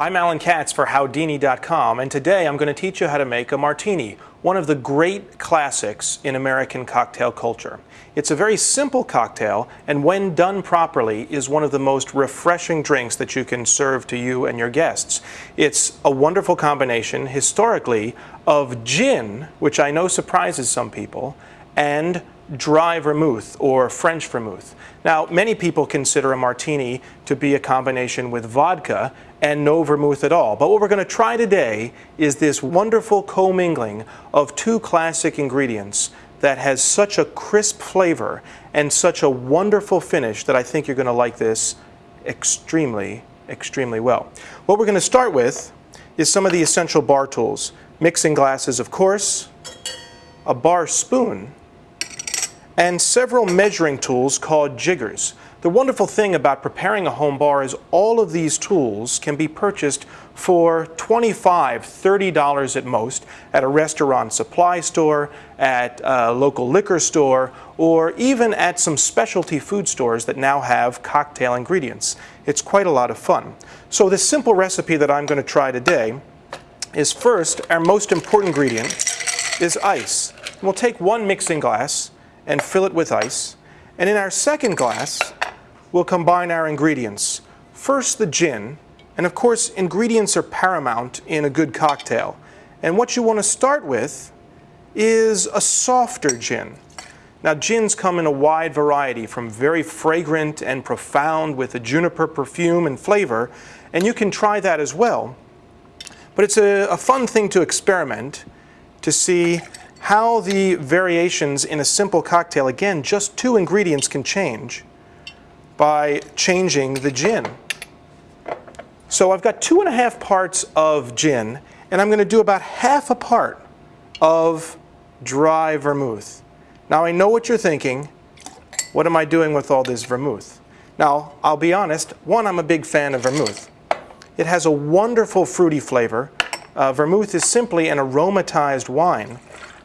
I'm Allen Katz for Howdini.com and today I'm going to teach you how to make a martini, one of the great classics in American cocktail culture. It's a very simple cocktail and when done properly is one of the most refreshing drinks that you can serve to you and your guests. It's a wonderful combination historically of gin, which I know surprises some people, and dry vermouth or French vermouth. Now, many people consider a martini to be a combination with vodka and no vermouth at all. But what we're going to try today is this wonderful commingling of two classic ingredients that has such a crisp flavor and such a wonderful finish that I think you're going to like this extremely, extremely well. What we're going to start with is some of the essential bar tools. Mixing glasses, of course, a bar spoon, and several measuring tools called jiggers. The wonderful thing about preparing a home bar is all of these tools can be purchased for $25, $30 at most at a restaurant supply store, at a local liquor store, or even at some specialty food stores that now have cocktail ingredients. It's quite a lot of fun. So this simple recipe that I'm going to try today is first, our most important ingredient is ice. we'll take one mixing glass, and fill it with ice. And in our second glass, we'll combine our ingredients. First the gin, and of course ingredients are paramount in a good cocktail. And what you want to start with is a softer gin. Now gins come in a wide variety from very fragrant and profound with a juniper perfume and flavor and you can try that as well. But it's a, a fun thing to experiment to see how the variations in a simple cocktail, again, just two ingredients can change by changing the gin. So I've got two and a half parts of gin, and I'm going to do about half a part of dry vermouth. Now I know what you're thinking. What am I doing with all this vermouth? Now, I'll be honest, one, I'm a big fan of vermouth. It has a wonderful fruity flavor. Uh, vermouth is simply an aromatized wine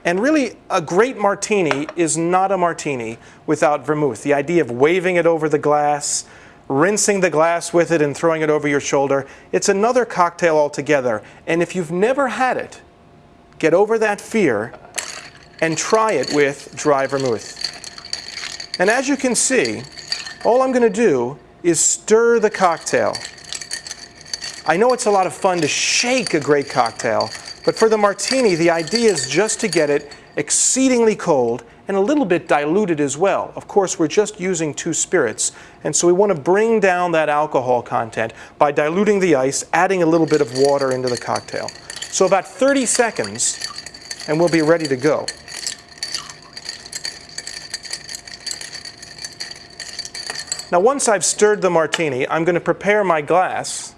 and really, a great martini is not a martini without vermouth. The idea of waving it over the glass, rinsing the glass with it and throwing it over your shoulder, it's another cocktail altogether. And if you've never had it, get over that fear and try it with dry vermouth. And as you can see, all I'm going to do is stir the cocktail. I know it's a lot of fun to shake a great cocktail, but for the martini, the idea is just to get it exceedingly cold and a little bit diluted as well. Of course, we're just using two spirits, and so we want to bring down that alcohol content by diluting the ice, adding a little bit of water into the cocktail. So about 30 seconds, and we'll be ready to go. Now once I've stirred the martini, I'm going to prepare my glass.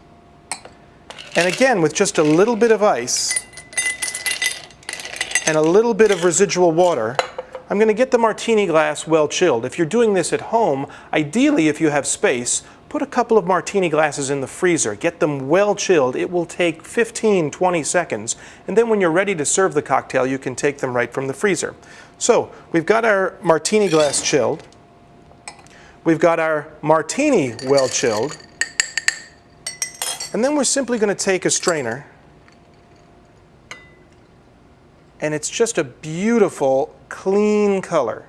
And again, with just a little bit of ice, and a little bit of residual water, I'm going to get the martini glass well chilled. If you're doing this at home, ideally if you have space, put a couple of martini glasses in the freezer. Get them well chilled. It will take 15, 20 seconds. And then when you're ready to serve the cocktail, you can take them right from the freezer. So we've got our martini glass chilled. We've got our martini well chilled. And then we're simply going to take a strainer and it's just a beautiful, clean color.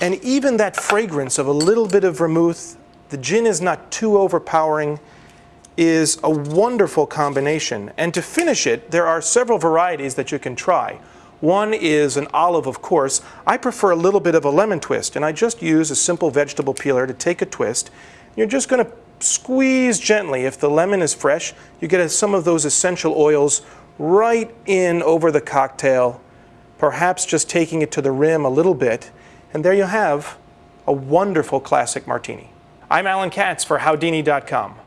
And even that fragrance of a little bit of vermouth, the gin is not too overpowering, is a wonderful combination. And to finish it, there are several varieties that you can try. One is an olive, of course. I prefer a little bit of a lemon twist, and I just use a simple vegetable peeler to take a twist. You're just going to squeeze gently. If the lemon is fresh, you get some of those essential oils right in over the cocktail, perhaps just taking it to the rim a little bit, and there you have a wonderful classic martini. I'm Allen Katz for Howdini.com.